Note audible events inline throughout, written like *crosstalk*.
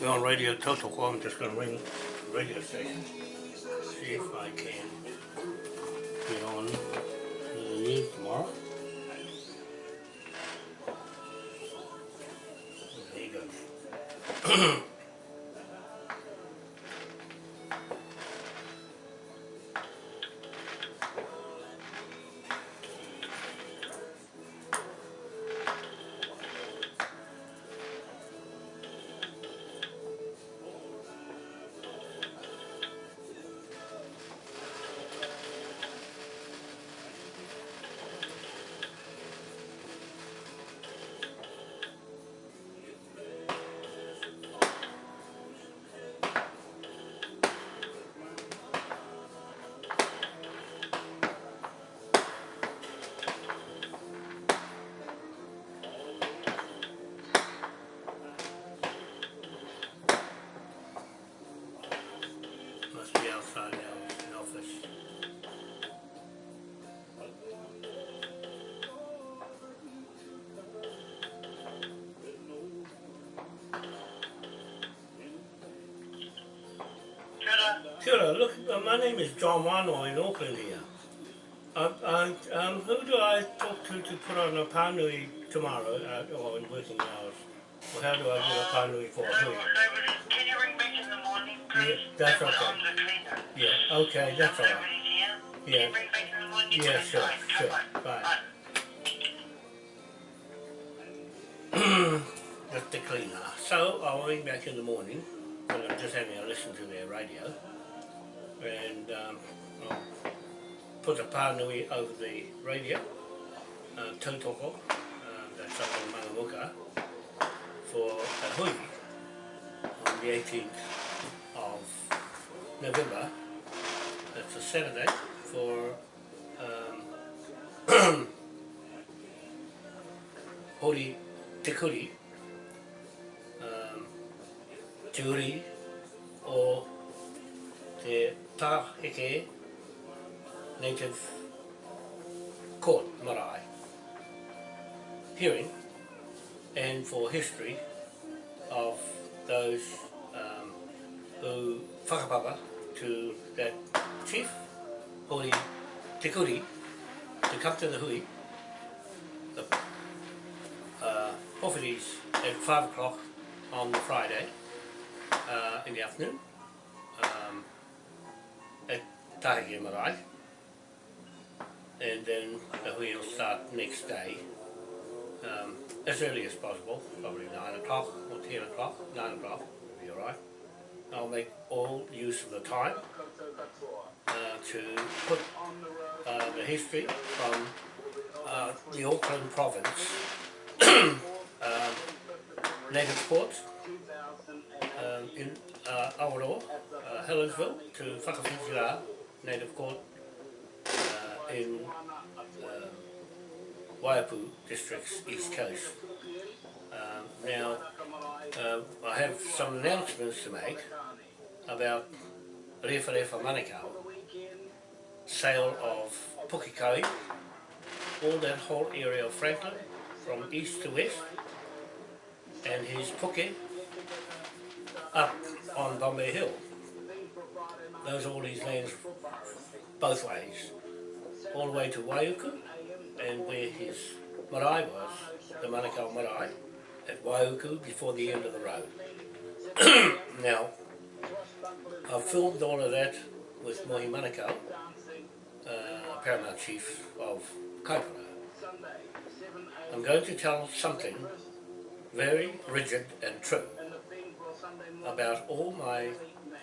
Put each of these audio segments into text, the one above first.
We're on Radio Total I'm just going to ring the radio station. See if I can get on the news tomorrow. There you go. *clears throat* Sure, look, uh, my name is John Wano in Auckland here. Uh, uh, um, who do I talk to to put on a panui tomorrow, uh, or in working hours? Or how do I get a panui for hui? Can you ring back in the morning, please? Yeah, that's That okay. Yeah, okay, that's all right. Nobody's here. Can Yeah. you ring back in the morning? Yeah, sure, sure. Bye. Just *clears throat* the cleaner. So I'll ring back in the morning, and I'm just having a listen to their radio, and um, I'll put a pānui over the radio, uh, tautoko, uh, that's up in Mangamuka, for a hui on the 18th of November. That's a Saturday for um, *clears throat* Hori Te Kuri, um, Te Uri Te Tāheke Native Court Marae hearing and for history of those um, who whakapapa to that chief, Hori Te Kuri, to come to the hui, the uh, at 5 o'clock on the Friday uh, in the afternoon Tāheke Marae and then will start next day um, as early as possible, probably 9 o'clock or 10 o'clock, 9 o'clock will be alright. I'll make all use of the time uh, to put uh, the history from uh, the Auckland province *clears throat* um, native court um, in uh, Awaroa, uh, Helensville to Native court uh, in uh, Waipu district's east coast. Um, now, uh, I have some announcements to make about Refa Refa Manukau, sale of Pukekohe, all that whole area of Franklin, from east to west, and his Puke up on Bombay Hill. Those are all his lands both ways, all the way to Waiuku, and where his marae was, the Manukau marae, at Waiuku before the end of the road. *clears throat* now, I've filmed all of that with Mohi Manukau, uh, Paramount Chief of Kaipara. I'm going to tell something very rigid and true about all my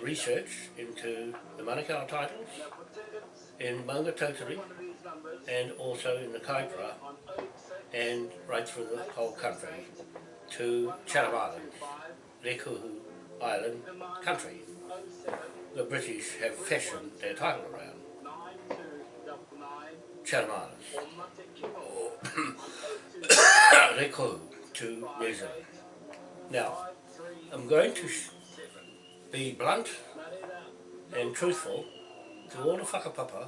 research into the Manukau titles in Maunga Tautari and also in the Kaipara and right through the whole country to Chatham Island, Rēkohu Island country. The British have fashioned their title around Chatham Islands or *coughs* to New Zealand. Now, I'm going to be blunt and truthful Te all whakapapa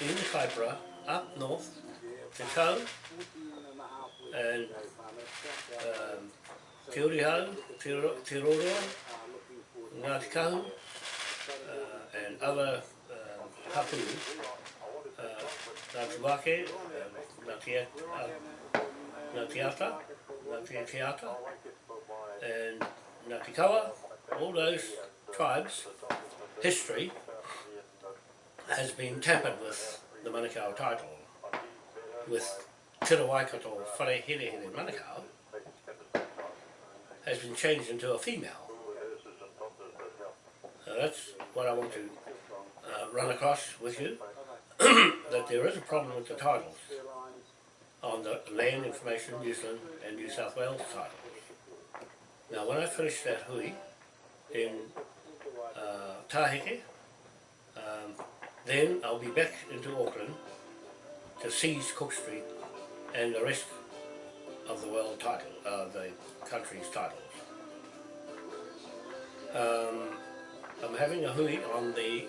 in the Kaipara up north, Te Tau and um, Te Uriho, Te Ro- Te Roroa, Ngāti Kahu, uh, and other uh, hapuru, uh, Ngāti Wake, um, Ngāti, uh, Ngāti Ata, Ngāti Te Ata, and Ngāti Kawa, all those tribes, history has been tampered with the Manukau title, with Te Waikato Whare Here Manukau, has been changed into a female. So that's what I want to uh, run across with you, *clears throat* that there is a problem with the titles on the Land Information New Zealand and New South Wales titles. Now when I finish that hui in uh, Tāheke, um, then I'll be back into Auckland to seize Cook Street and the rest of the world title, uh, the country's titles. Um, I'm having a hui on the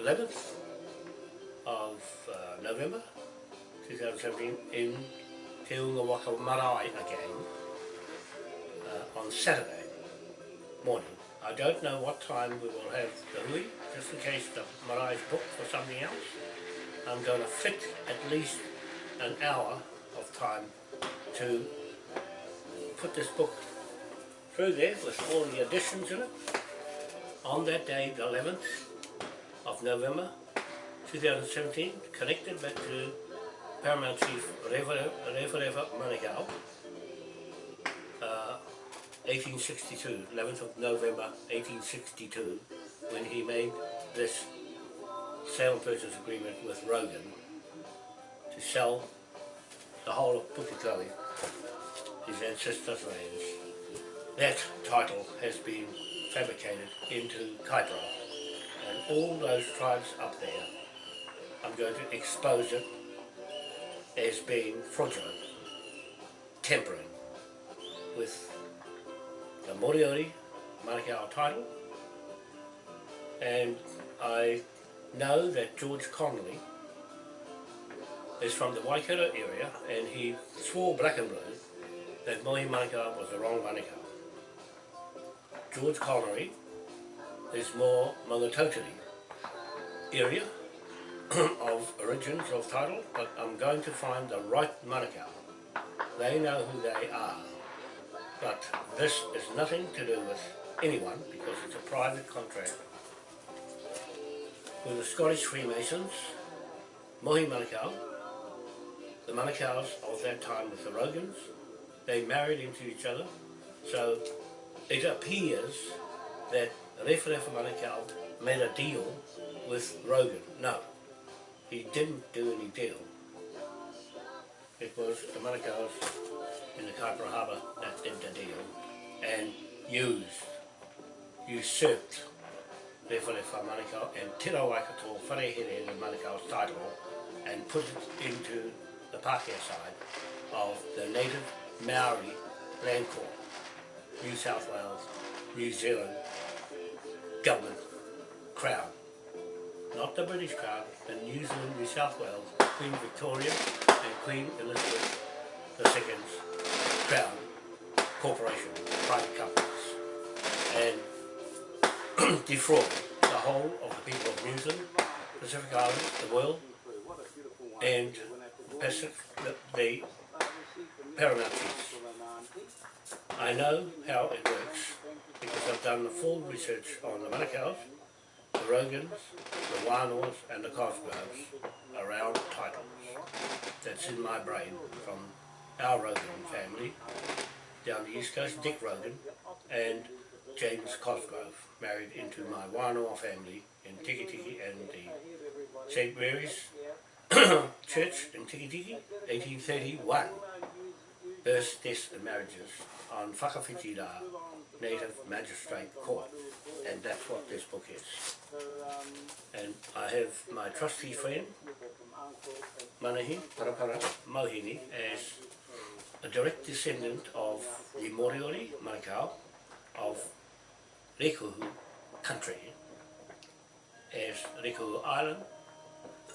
11th of uh, November 2017 in Te Unga Waka Marae again uh, on Saturday morning. I don't know what time we will have the hui, just in case the marae is booked for something else. I'm going to fit at least an hour of time to put this book through there with all the additions in it on that day, the 11th of November 2017, connected back to Paramount Chief Manukau, uh, 1862, 11th of November 1862, when he made this sale purchase agreement with Rogan to sell the whole of Pukekohe, his ancestors' lands. That title has been fabricated into Kaipara and all those tribes up there, I'm going to expose it as being fraudulent, tampering with the Moriori Manukau title and I know that George Connolly is from the Waikato area and he swore black and blue that Mohi Manukau was the wrong Manukau. George Connolly is more Maungatautari area *clears throat* of origins of title, but I'm going to find the right Manukau. They know who they are, but this is nothing to do with anyone because it's a private contract with the Scottish Freemasons, Mohi Manukau, the Manukau's of that time with the Rogans, they married into each other, so it appears that Referefa Manukau made a deal with Rogan. No, he didn't do any deal. It was the Manukau's in the Kaipara Harbour that did the deal and used, usurped Referefa Manukau and Te Waikato Wharehere the Manukau's title and put it into the Pākehā side of the native Maori land court, New South Wales, New Zealand government crown. Not the British crown, the New Zealand, New South Wales, Queen Victoria and Queen Elizabeth II's crown corporation, private companies, and *clears throat* defraud the whole of the people of New Zealand, Pacific Islands, the world, and Pacific, the, the paramount chiefs. I know how it works because I've done the full research on the Manukau's, the Rogans, the Wānoas and the Cosgroves around titles. That's in my brain from our Rogan family down the east coast, Dick Rogan and James Cosgrove married into my Wānoa family in Tiki Tiki and the St. Mary's *coughs* Church in Tiki Tiki, 1831. Births, deaths and marriages on Whakawhiti Rā, Native Magistrate Court. And that's what this book is. And I have my trustee friend, Manahi Parapara Mohini, as a direct descendant of the Moriori Manukau of Rēkohu country, as Rēkohu Island, *coughs*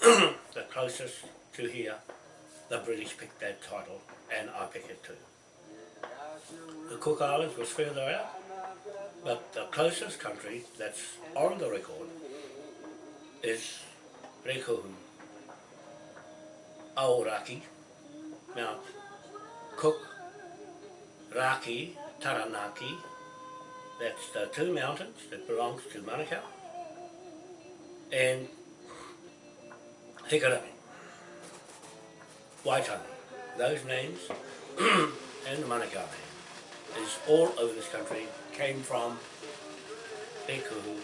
the closest to here, the British picked that title and I pick it too. the Cook Islands was further out, but the closest country that's on the record is Rēkohu, Aoraki, Mount Cook, Raki, Taranaki, that's the two mountains that belongs to Manukau, and Hikarami, Waitangi. Those names *clears throat* and the Manukau name is all over this country, came from Rēkohu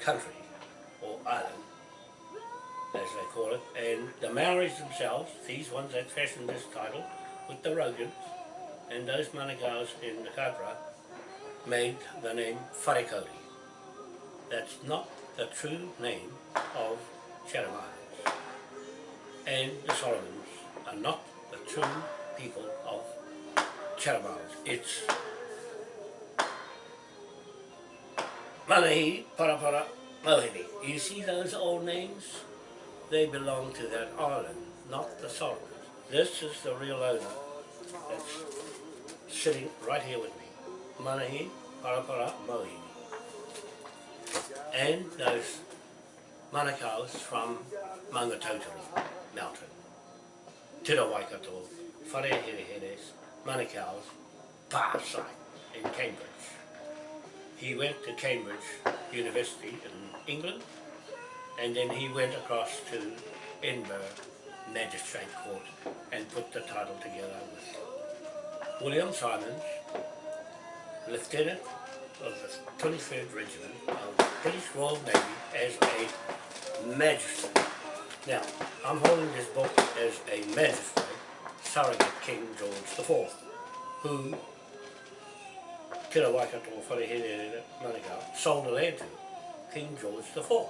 country, or island, as they call it, and the Maoris themselves, these ones that fashioned this title, with the Rogans, and those Manukau's in the Kaipara, made the name Wharekauri. That's not the true name of Chatham Islands. And the Solomons are not the true people of Chatham Islands. It's Manahi, Parapara, Mohini. You see those old names? They belong to that island, not the Solomons. This is the real owner that's sitting right here with me. Manahi, Parapara, Mohini. And those Manukau's from Maungatautari Mountain. Tira Waikato, Wharehereheres, Manukau's far side in Cambridge. He went to Cambridge University in England and then he went across to Edinburgh Magistrate Court and put the title together with William Simons, Lieutenant of the 23rd Regiment of the British Royal Navy as a magistrate. Now, I'm holding this book as a magistrate, surrogate King George IV, who Tira Waikato Manukau sold the land to King George IV,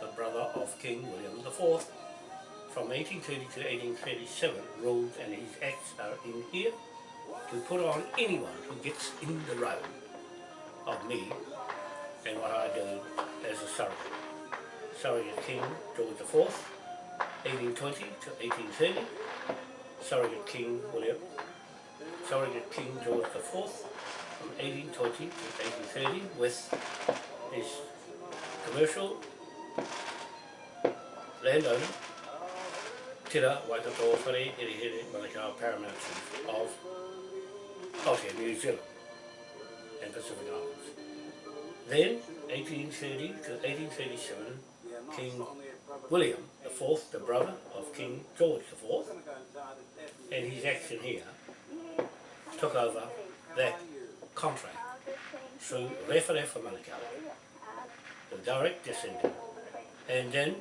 the brother of King William IV, from 1830 to 1837 ruled and his acts are in here to put on anyone who gets in the road of me and what I do as a surrogate. Surrogate King George IV, 1820 to 1830, Surrogate King William, Surrogate King George IV from 1820 to 1830 with his commercial landowner, Tira Waikato Whare Here Here Manukau Paramount Chief of Aotea, New Zealand and Pacific Islands. Then, 1830 to 1837, King William IV, the brother of King George IV, and his action here, took over that contract through Referefa Manukau, the direct descendant, and then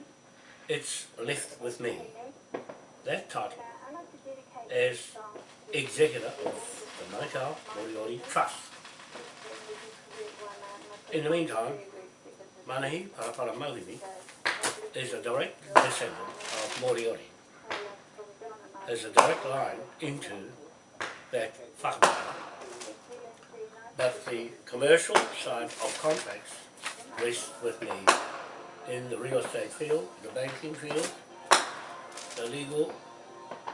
it's left with me, that title, as executor of the Manukau Moriori Trust. In the meantime, Manahi Parapara Mohini is a direct descendant of Moriori. There's a direct line into that whakamara. But the commercial side of contracts rests with me in the real estate field, the banking field, the legal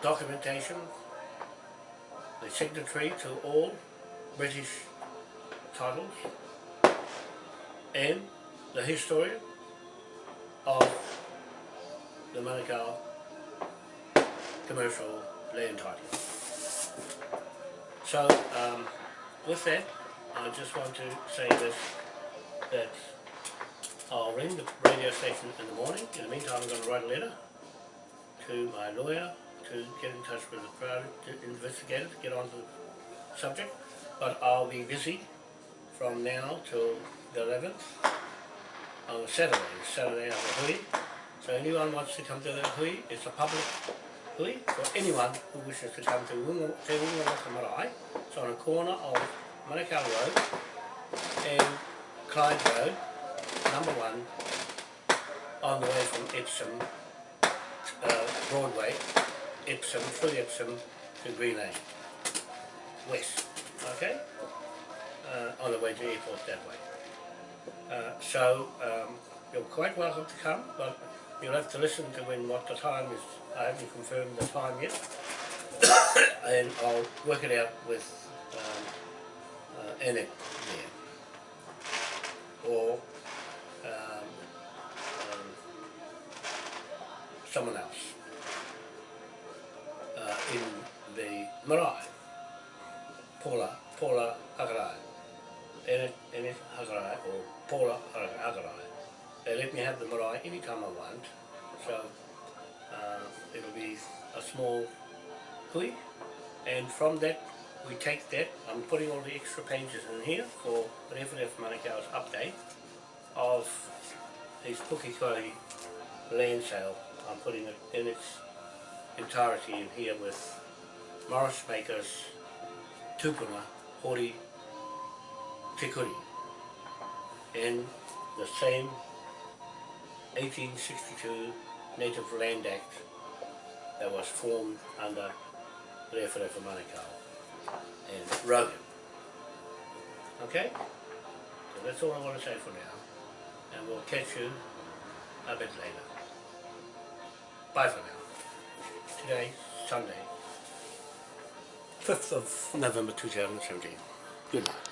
documentation, the signatory to all British titles, and the history of the Manukau commercial land title. So, um, with that, I just want to say this, that I'll ring the radio station in the morning. In the meantime, I'm going to write a letter to my lawyer to get in touch with the private investigator to get on the subject. But I'll be busy from now till the 11th on a Saturday, Saturday at the Hui. So anyone wants to come to the Hui, it's a public Hui for anyone who wishes to come to Wunga, Te Marae. It's on a corner of Manukau Road and Clyde Road, number one, on the way from Epsom, uh, Broadway, Epsom, through Epsom to Green Lane, west, okay? Uh, on the way to the airport that way. Uh, so um, you're quite welcome to come, but you'll have to listen to when what the time is. I haven't confirmed the time yet, *coughs* and I'll work it out with um, in it there. Or marae. Paula, Paula Hakarai. Ene, Ene Hakarai or Paula Hakarai. They let me have the marae anytime I want. So uh, it'll be a small hui and from that we take that, I'm putting all the extra pages in here for whatever Rewharewha Manukau's update of his Pukekohe land sale. I'm putting it in its entirety in here with Morris Makers, Tupuna, Hori, Te Kuri in the same 1862 Native Land Act that was formed under Rewharewha Manukau and Rogan. Okay? So that's all I want to say for now. And we'll catch you a bit later. Bye for now. Today, Sunday, 5th of November 2017. Good night.